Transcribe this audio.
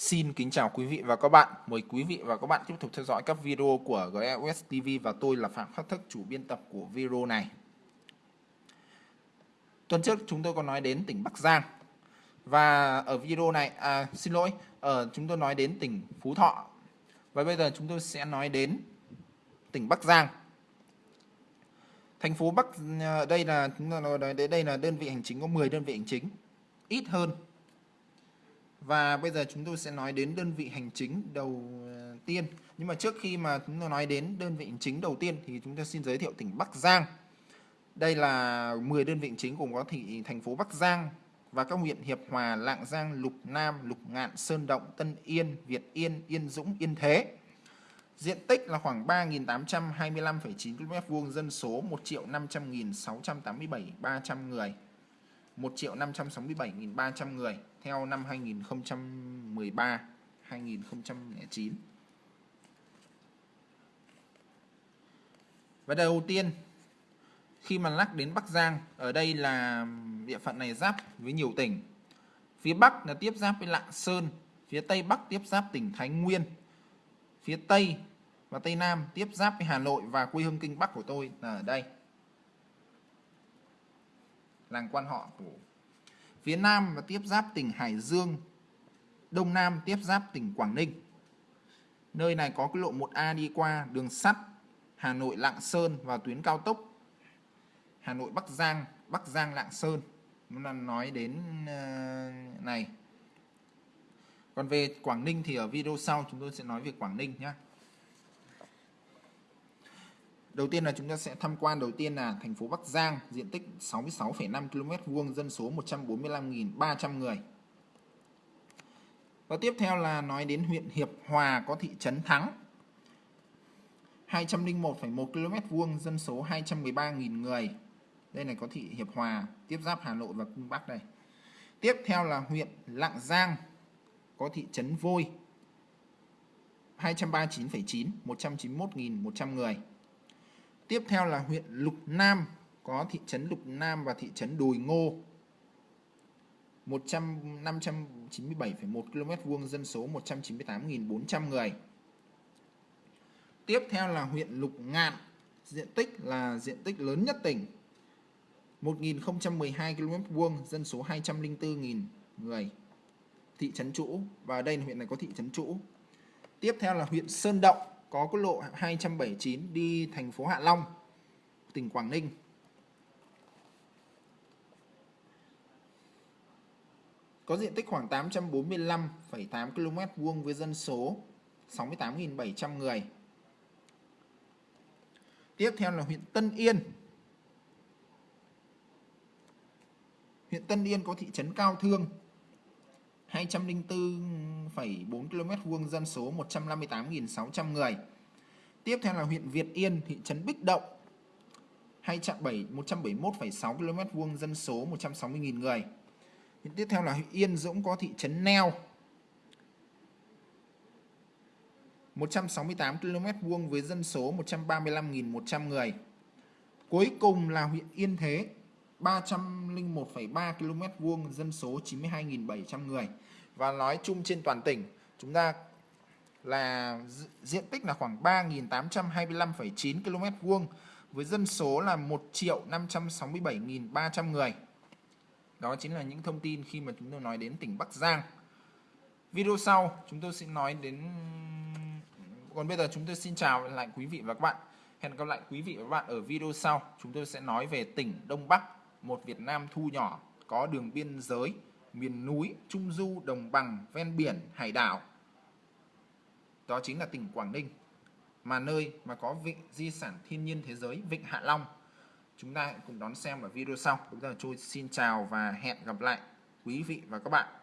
Xin kính chào quý vị và các bạn. Mời quý vị và các bạn tiếp tục theo dõi các video của GEOS TV và tôi là Phạm Khắc Thức, chủ biên tập của video này. Tuần trước chúng tôi có nói đến tỉnh Bắc Giang. Và ở video này, à, xin lỗi, ở chúng tôi nói đến tỉnh Phú Thọ. Và bây giờ chúng tôi sẽ nói đến tỉnh Bắc Giang. Thành phố Bắc ờ, đây là chúng ta nói đây là đơn vị hành chính có 10 đơn vị hành chính, ít hơn và bây giờ chúng tôi sẽ nói đến đơn vị hành chính đầu ờ, tiên. Nhưng mà trước khi mà chúng tôi nói đến đơn vị hành chính đầu tiên thì chúng ta xin giới thiệu tỉnh Bắc Giang. Đây là 10 đơn vị hành chính gồm có thị thành phố Bắc Giang và các huyện Hiệp Hòa, Lạng Giang, Lục Nam, Lục Ngạn, Sơn Động, Tân Yên, Việt Yên, Yên Dũng, Yên Thế. Diện tích là khoảng 3.825,9 km vuông, dân số 1 triệu 500.687 300 người. 1 triệu 567.300 người theo năm 2013 2009 và đầu tiên, khi mà lắc đến Bắc Giang, ở đây là địa phận này giáp với nhiều tỉnh. Phía Bắc là tiếp giáp với Lạng Sơn, phía Tây Bắc tiếp giáp tỉnh Thái Nguyên, phía Tây và Tây Nam tiếp giáp với Hà Nội và quê hương kinh Bắc của tôi là ở đây. Làng quan họ của phía Nam và tiếp giáp tỉnh Hải Dương, Đông Nam tiếp giáp tỉnh Quảng Ninh. Nơi này có cái lộ 1A đi qua đường sắt Hà Nội Lạng Sơn và tuyến cao tốc Hà Nội Bắc Giang, Bắc Giang Lạng Sơn. Nên là nói đến ờ, này. Còn về Quảng Ninh thì ở video sau chúng tôi sẽ nói về Quảng Ninh nhé. Đầu tiên là chúng ta sẽ tham quan đầu tiên là thành phố Bắc Giang, diện tích 66,5 km vuông, dân số 145.300 người. Và tiếp theo là nói đến huyện Hiệp Hòa có thị trấn Thắng. 201,1 km vuông, dân số 213.000 người. Đây này có thị Hiệp Hòa, tiếp giáp Hà Nội và Cung Bắc đây. Tiếp theo là huyện Lạng Giang có thị trấn Vôi. 239,9, 191.100 người. Tiếp theo là huyện Lục Nam, có thị trấn Lục Nam và thị trấn Đồi Ngô. 100 597,1 km vuông dân số 198.400 người. Tiếp theo là huyện Lục Ngạn, diện tích là diện tích lớn nhất tỉnh. 1012 km vuông, dân số 204.000 người. Thị trấn Trũ và đây là huyện này có thị trấn Trũ. Tiếp theo là huyện Sơn Động có quốc lộ 279 đi thành phố Hạ Long, tỉnh Quảng Ninh. Có diện tích khoảng 845,8 km vuông với dân số 68.700 người. Tiếp theo là huyện Tân Yên. Huyện Tân Yên có thị trấn Cao Thương 204 204,4 km vuông dân số 158.600 người. Tiếp theo là huyện Việt Yên, thị trấn Bích Động 171,6 km vuông dân số 160.000 người. Huyện tiếp theo là huyện Yên Dũng có thị trấn Neo 168 km vuông với dân số 135.100 người. Cuối cùng là huyện Yên Thế 301,3 km vuông dân số 92.700 người và nói chung trên toàn tỉnh chúng ta là diện tích là khoảng 3.825,9 km vuông với dân số là 1 triệu 567.300 người. Đó chính là những thông tin khi mà chúng tôi nói đến tỉnh Bắc Giang. Video sau chúng tôi sẽ nói đến còn bây giờ chúng tôi xin chào lại quý vị và các bạn. Hẹn gặp lại quý vị và các bạn ở video sau. Chúng tôi sẽ nói về tỉnh Đông Bắc một Việt Nam thu nhỏ có đường biên giới, miền núi, trung du, đồng bằng, ven biển, hải đảo. Đó chính là tỉnh Quảng Ninh, mà nơi mà có vịnh di sản thiên nhiên thế giới Vịnh Hạ Long. Chúng ta cùng đón xem ở video sau. Bây giờ tôi xin chào và hẹn gặp lại quý vị và các bạn.